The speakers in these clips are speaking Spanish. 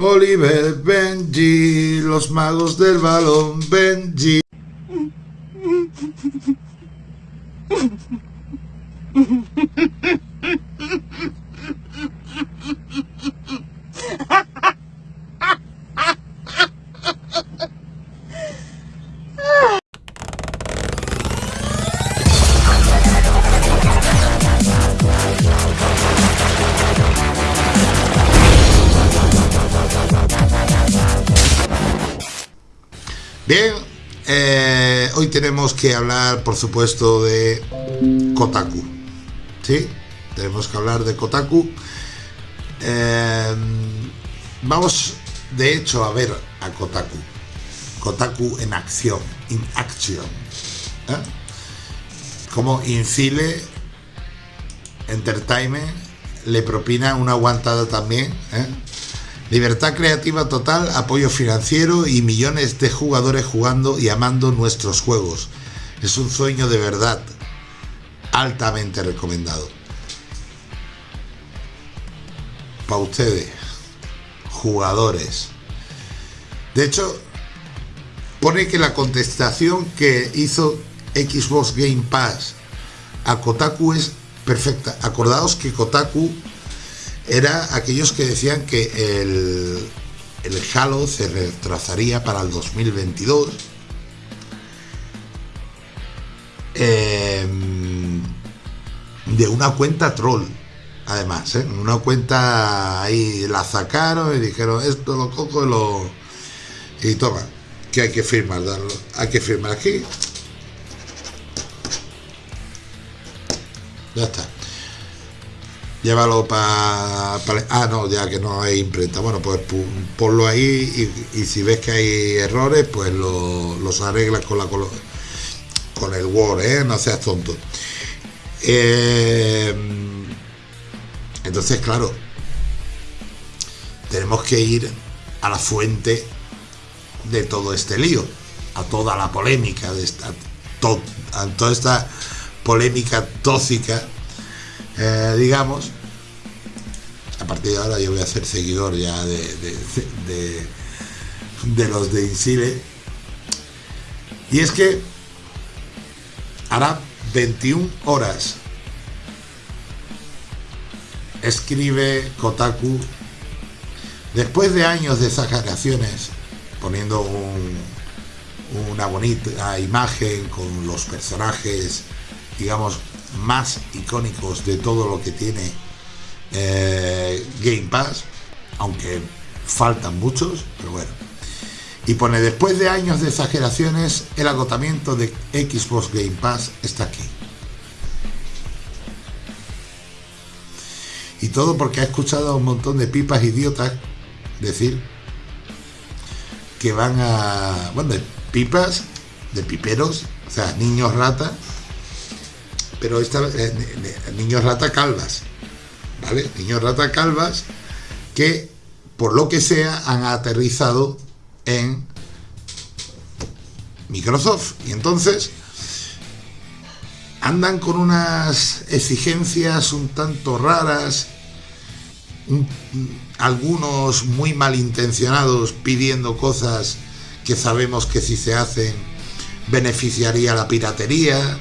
Oliver, Benji, los magos del balón, Benji. Bien, eh, hoy tenemos que hablar, por supuesto, de Kotaku. ¿Sí? Tenemos que hablar de Kotaku. Eh, vamos, de hecho, a ver a Kotaku. Kotaku en acción, in action. ¿eh? Como Incile Entertainment le propina una aguantada también. ¿eh? Libertad creativa total, apoyo financiero y millones de jugadores jugando y amando nuestros juegos. Es un sueño de verdad. Altamente recomendado. Para ustedes, jugadores. De hecho, pone que la contestación que hizo Xbox Game Pass a Kotaku es perfecta. Acordaos que Kotaku era aquellos que decían que el, el Halo se retrasaría para el 2022. Em, de una cuenta troll, además, ¿eh? una cuenta ahí la sacaron y dijeron esto lo cojo y lo y toma, que hay que firmar, darlo, hay que firmar aquí. Ya está llévalo para... ah, no, ya que no hay imprenta. Bueno, pues ponlo ahí y, si ves que hay errores, pues los arreglas con, la, con el Word, ¿eh? No seas tonto. Eh, entonces, claro, tenemos que ir a la fuente de todo este lío, a toda la polémica, de esta, a toda esta polémica tóxica eh, digamos, a partir de ahora yo voy a ser seguidor ya de, de, los de Insile. Y es que hará 21 horas escribe Kotaku después de años de exageraciones poniendo una bonita imagen con los personajes digamos más icónicos de todo lo que tiene eh, Game Pass, aunque faltan muchos, pero bueno. Y pone, después de años de exageraciones, el agotamiento de Xbox Game Pass está aquí. Y todo porque ha escuchado a un montón de pipas idiotas decir que van a... Bueno, de pipas, de piperos, o sea, niños rata, pero esta, eh, niños rata calvas, ¿vale? Niños rata calvas que, por lo que sea, han aterrizado en Microsoft. Y entonces andan con unas exigencias un tanto raras, algunos muy malintencionados pidiendo cosas que sabemos que si se hacen beneficiaría la piratería,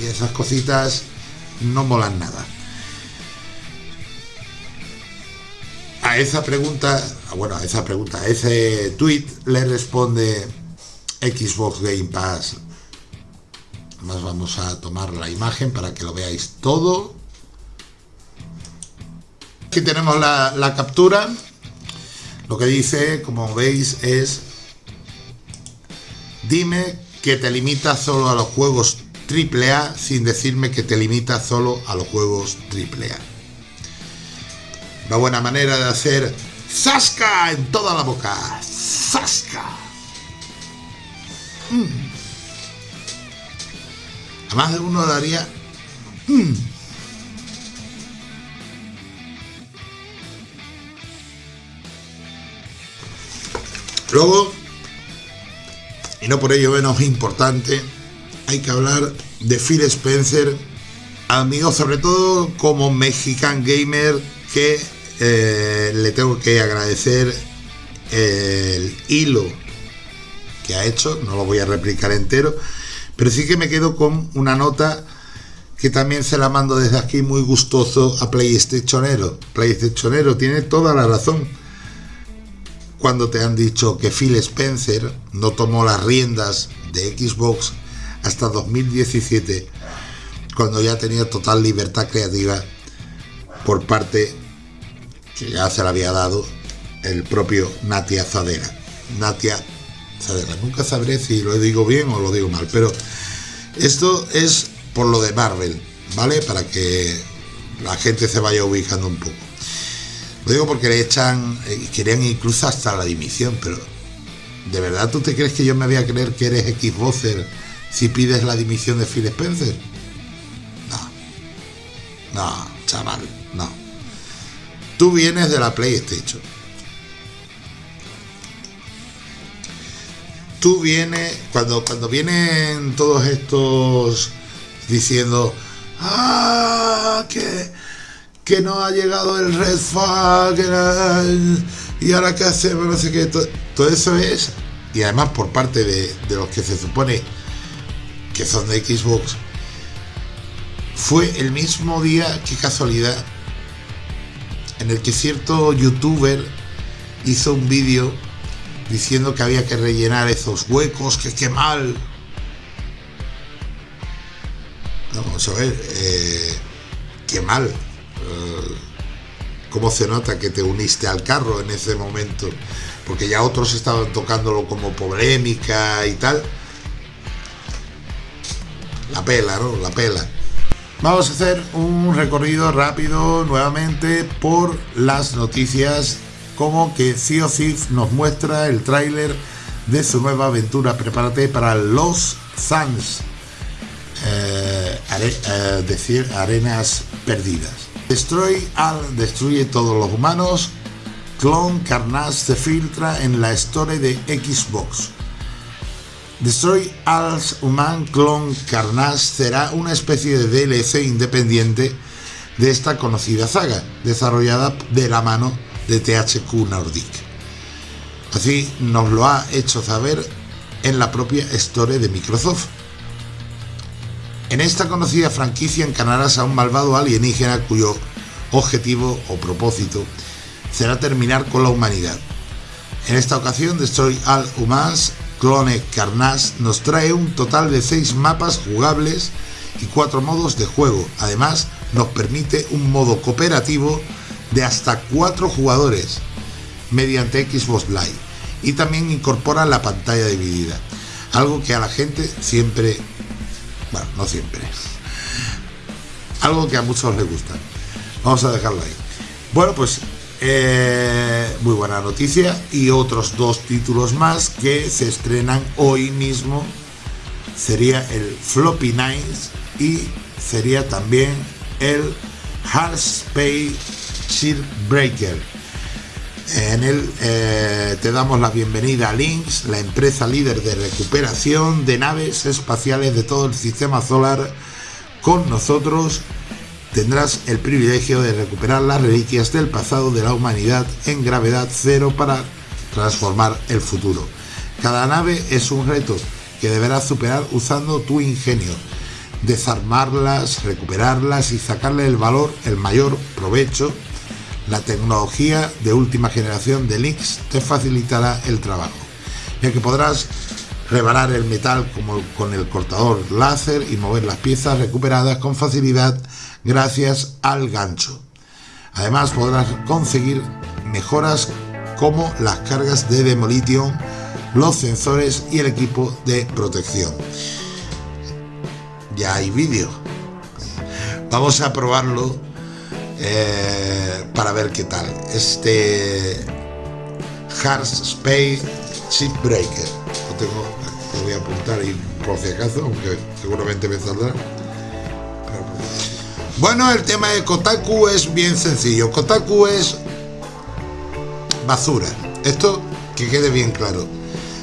y esas cositas no molan nada. A esa pregunta, bueno, a esa pregunta, a ese tweet le responde Xbox Game Pass. Más vamos a tomar la imagen para que lo veáis todo. Aquí tenemos la, la captura. Lo que dice, como veis, es dime que te limita solo a los juegos AAA sin decirme que te limita solo a los juegos AAA. Una buena manera de hacer ¡Zasca! en toda la boca. ¡Zasca! Mm. Además de uno daría... Mm. Luego, no por ello menos importante, hay que hablar de Phil Spencer, amigo sobre todo como Mexican Gamer que eh, le tengo que agradecer el hilo que ha hecho, no lo voy a replicar entero, pero sí que me quedo con una nota que también se la mando desde aquí muy gustoso a PlayStationero. PlayStationero tiene toda la razón cuando te han dicho que Phil Spencer no tomó las riendas de Xbox hasta 2017, cuando ya tenía total libertad creativa por parte que ya se le había dado el propio Natia Zadera. Natia Zadera. Nunca sabré si lo digo bien o lo digo mal, pero esto es por lo de Marvel, ¿vale? Para que la gente se vaya ubicando un poco. Lo digo porque le echan, eh, querían incluso hasta la dimisión, pero ¿de verdad tú te crees que yo me voy a creer que eres Xboxer si pides la dimisión de Phil Spencer? No, no, chaval, no. Tú vienes de la PlayStation. Tú vienes, cuando, cuando vienen todos estos diciendo, ah, que, que no ha llegado el Red Flag, y ahora qué hacemos, no sé qué, todo, eso es, y además por parte de, de los que se supone que son de Xbox, fue el mismo día, qué casualidad, en el que cierto youtuber hizo un vídeo diciendo que había que rellenar esos huecos, que qué mal. Vamos a ver, eh, qué mal. Eh, ¿Cómo se nota que te uniste al carro en ese momento? Porque ya otros estaban tocándolo como polémica y tal. La pela, ¿no? La pela. Vamos a hacer un recorrido rápido nuevamente por las noticias como que Sea nos muestra el tráiler de su nueva aventura. Prepárate para los Suns. Eh, eh, decir arenas perdidas. Destroy al destruye todos los humanos. Clone Carnage se filtra en la historia de Xbox. Destroy All Human Clone Carnage será una especie de DLC independiente de esta conocida saga, desarrollada de la mano de THQ Nordic. Así nos lo ha hecho saber en la propia Store de Microsoft. En esta conocida franquicia encarnarás a un malvado alienígena cuyo objetivo o propósito será terminar con la humanidad. En esta ocasión, Destroy All Humans Clone Carnage nos trae un total de 6 mapas jugables y 4 modos de juego. Además, nos permite un modo cooperativo de hasta 4 jugadores mediante Xbox Live y también incorpora la pantalla dividida. Algo que a la gente siempre, bueno, no siempre, algo que a muchos les gusta. Vamos a dejarlo ahí. Bueno, pues eh, muy buena noticia y otros dos títulos más que se estrenan hoy mismo sería el Floppy Nights y sería también el Hard Space Shield Breaker. En él eh, te damos la bienvenida a Lynx, la empresa líder de recuperación de naves espaciales de todo el sistema solar. Con nosotros tendrás el privilegio de recuperar las reliquias del pasado de la humanidad en gravedad cero para transformar el futuro. Cada nave es un reto que deberás superar usando tu ingenio, desarmarlas, recuperarlas y sacarle el valor, el mayor provecho. La tecnología de última generación de Lynx te facilitará el trabajo, ya que podrás rebanar el metal como con el cortador láser y mover las piezas recuperadas con facilidad gracias al gancho. Además podrás conseguir mejoras como las cargas de demolition, los sensores y el equipo de protección. Ya hay vídeo. Vamos a probarlo eh, para ver qué tal. Este Hard Space Shipbreaker. Lo tengo, lo voy a apuntar y por si acaso, aunque seguramente me saldrá. Bueno, el tema de Kotaku es bien sencillo. Kotaku es basura. Esto que quede bien claro.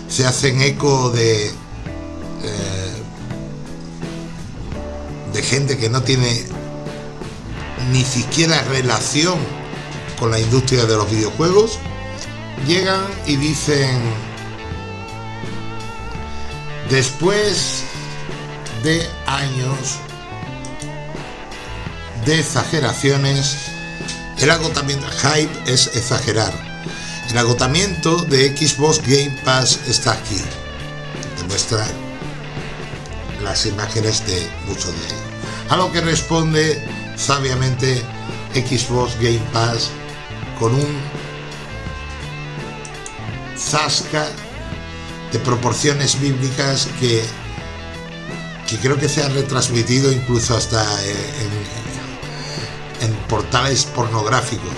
Se hacen eco de... Eh, de gente que no tiene ni siquiera relación con la industria de los videojuegos, llegan y dicen, después de años de exageraciones, el agotamiento, hype es exagerar. El agotamiento de Xbox Game Pass está aquí. Demuestra las imágenes de muchos de ellos. A lo que responde sabiamente Xbox Game Pass con un zasca de proporciones bíblicas que, que creo que se ha retransmitido incluso hasta en, portales pornográficos.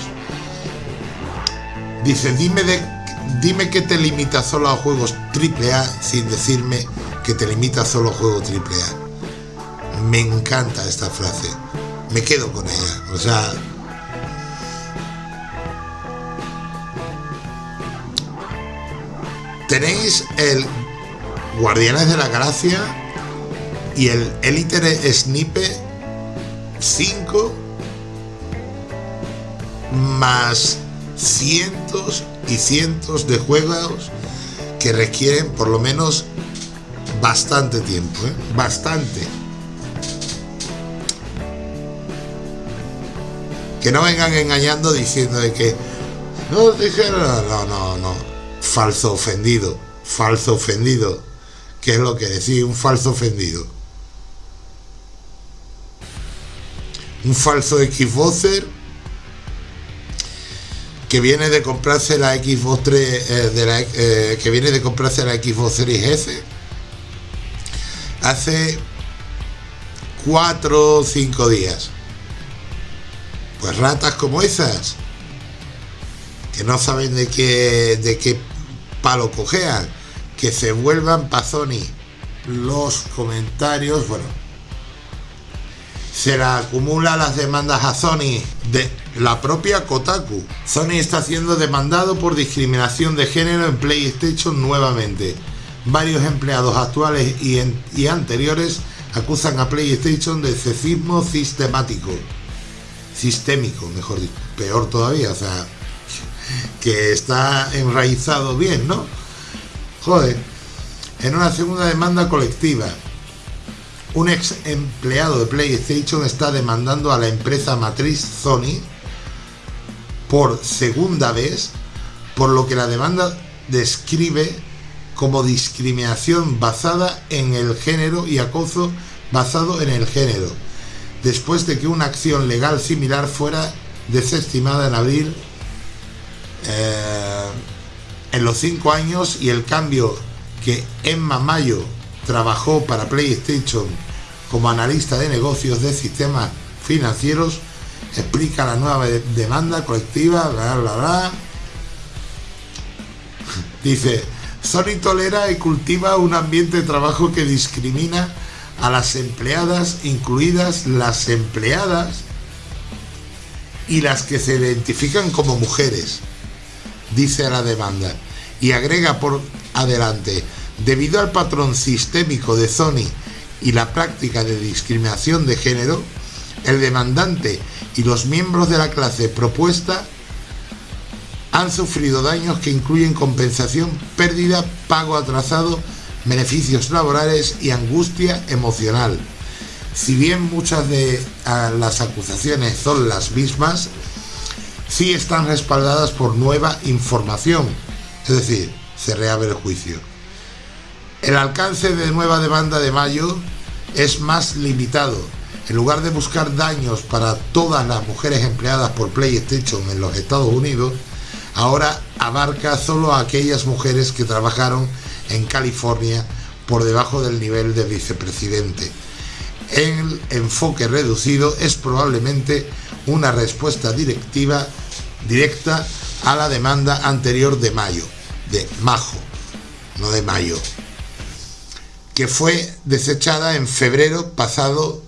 Dice, dime, de, dime que te limita solo a juegos AAA sin decirme que te limita solo a juegos AAA. Me encanta esta frase. Me quedo con ella. O sea, tenéis el Guardianes de la Galaxia y el Elite Snipe 5 más cientos y cientos de juegos que requieren por lo menos bastante tiempo, ¿eh? bastante. Que no vengan engañando diciendo de que no dijeron, no, no, no, falso ofendido, falso ofendido. ¿Qué es lo que decía un falso ofendido? Un falso Xboxer que viene de comprarse la Xbox 3 eh, eh, que viene de comprarse la Xbox Series S hace 4 o 5 días. Pues ratas como esas que no saben de qué de qué palo cojean, que se vuelvan pa' Sony. Los comentarios, bueno, se la acumula las demandas a Sony de la propia Kotaku. Sony está siendo demandado por discriminación de género en PlayStation nuevamente. Varios empleados actuales y, y anteriores acusan a PlayStation de sexismo sistemático. Sistémico, mejor dicho. Peor todavía, o sea, que está enraizado bien, ¿no? Joder, en una segunda demanda colectiva, un ex empleado de PlayStation está demandando a la empresa matriz Sony por segunda vez, por lo que la demanda describe como discriminación basada en el género y acoso basado en el género, después de que una acción legal similar fuera desestimada en abril eh, en los cinco años y el cambio que Emma Mayo trabajó para PlayStation como analista de negocios de sistemas financieros explica la nueva demanda colectiva, bla, bla, bla. Dice, Sony tolera y cultiva un ambiente de trabajo que discrimina a las empleadas, incluidas las empleadas y las que se identifican como mujeres dice la demanda, y agrega por adelante, debido al patrón sistémico de Sony y la práctica de discriminación de género, el demandante y los miembros de la clase propuesta han sufrido daños que incluyen compensación, pérdida, pago atrasado, beneficios laborales y angustia emocional. Si bien muchas de ah, las acusaciones son las mismas, sí están respaldadas por nueva información, es decir, se reabre el juicio. El alcance de nueva demanda de mayo es más limitado. En lugar de buscar daños para todas las mujeres empleadas por PlayStation en los Estados Unidos, ahora abarca solo a aquellas mujeres que trabajaron en California por debajo del nivel de vicepresidente. El enfoque reducido es probablemente una respuesta directiva directa a la demanda anterior de mayo, de majo, no de mayo, que fue desechada en febrero pasado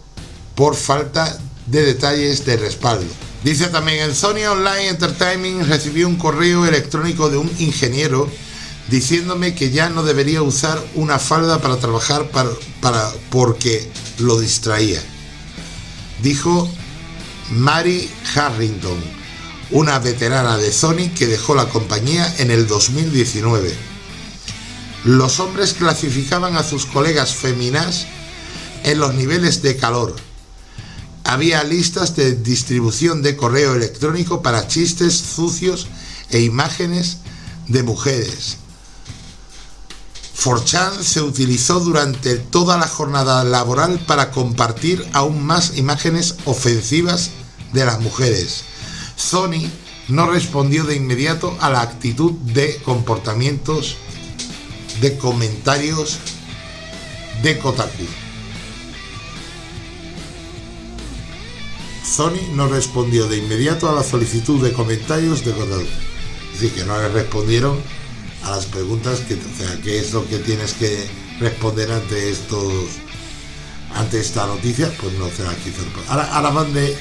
por falta de detalles de respaldo. Dice también, el Sony Online Entertainment recibió un correo electrónico de un ingeniero diciéndome que ya no debería usar una falda para trabajar para, para porque lo distraía. Dijo Mary Harrington, una veterana de Sony que dejó la compañía en el 2019. Los hombres clasificaban a sus colegas féminas en los niveles de calor. Había listas de distribución de correo electrónico para chistes sucios e imágenes de mujeres. Forchan se utilizó durante toda la jornada laboral para compartir aún más imágenes ofensivas de las mujeres. Sony no respondió de inmediato a la actitud de comportamientos de comentarios de Kotaku. Sony no respondió de inmediato a la solicitud de comentarios de Kotaku. Es decir, que no le respondieron a las preguntas que, o sea, es lo que tienes que responder ante estos ante esta noticia, pues no se la quiso. Ahora, ahora van de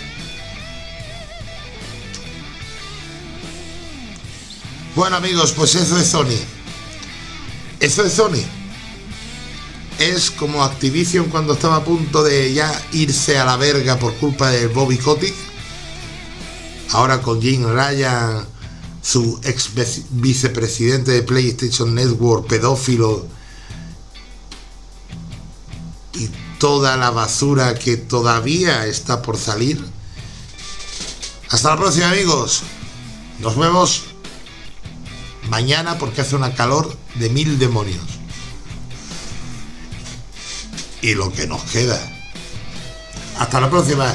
Bueno amigos, pues eso es Sony. Eso es Sony. Es como Activision cuando estaba a punto de ya irse a la verga por culpa de Bobby Kotick. Ahora con Jim Ryan, su ex vicepresidente de PlayStation Network, pedófilo. Y toda la basura que todavía está por salir. Hasta la próxima amigos. Nos vemos mañana porque hace una calor de mil demonios. Y lo que nos queda. Hasta la próxima.